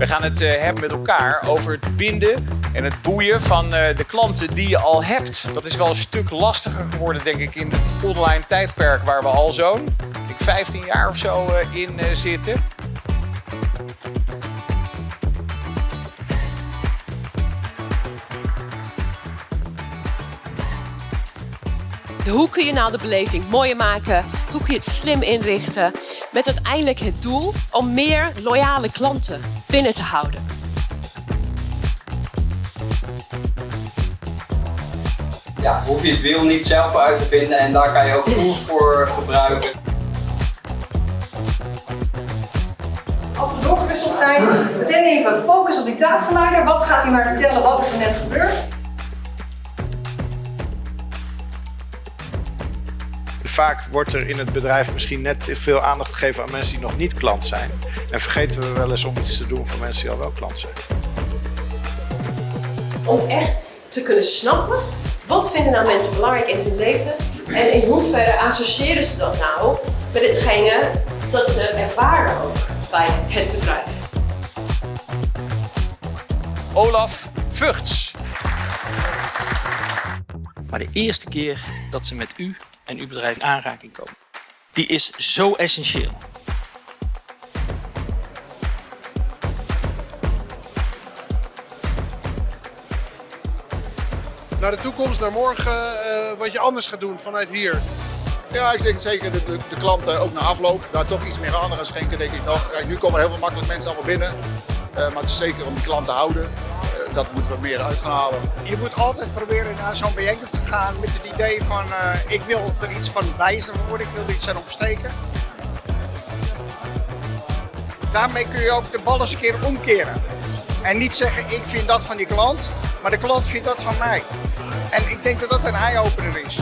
We gaan het eh, hebben met elkaar over het binden en het boeien van eh, de klanten die je al hebt. Dat is wel een stuk lastiger geworden, denk ik, in het online tijdperk waar we al zo'n ik 15 jaar of zo eh, in zitten. Hoe kun je nou de beleving mooier maken? Hoe kun je het slim inrichten? Met uiteindelijk het doel om meer loyale klanten binnen te houden. ja, hoef je het wiel niet zelf uit te vinden en daar kan je ook tools voor gebruiken. Als we doorgewisseld zijn, meteen even focus op die tafelleider. Wat gaat hij maar vertellen? Wat is er net gebeurd? Vaak wordt er in het bedrijf misschien net veel aandacht gegeven aan mensen die nog niet klant zijn. En vergeten we wel eens om iets te doen voor mensen die al wel klant zijn. Om echt te kunnen snappen wat vinden nou mensen belangrijk in hun leven en in hoeverre associëren ze dat nou met hetgene dat ze ervaren ook bij het bedrijf. Olaf Vugts. Maar de eerste keer dat ze met u en uw bedrijf in aanraking komen, die is zo essentieel. naar de toekomst, naar morgen, eh, wat je anders gaat doen vanuit hier? Ja, ik denk zeker de, de, de klanten ook na afloop daar toch iets meer aandacht aan schenken, denk ik nog. Kijk, nu komen er heel veel makkelijk mensen allemaal binnen. Eh, maar het is zeker om die klant te houden. Dat moeten we meer uit gaan halen. Je moet altijd proberen naar zo'n bijeenkomst te gaan met het idee van eh, ik wil er iets van wijzer worden, ik wil er iets aan opsteken. Daarmee kun je ook de bal eens een keer omkeren. En niet zeggen ik vind dat van die klant, maar de klant vindt dat van mij. En ik denk dat dat een eye-opener is.